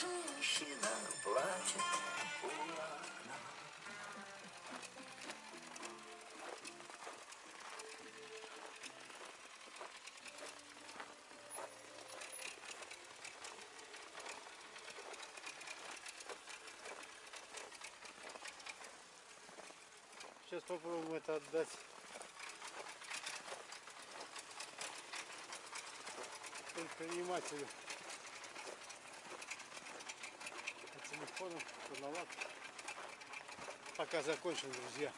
женщина плачет у окна. Сейчас попробуем это отдать. предпринимателю познаваться. Пока закончим, друзья.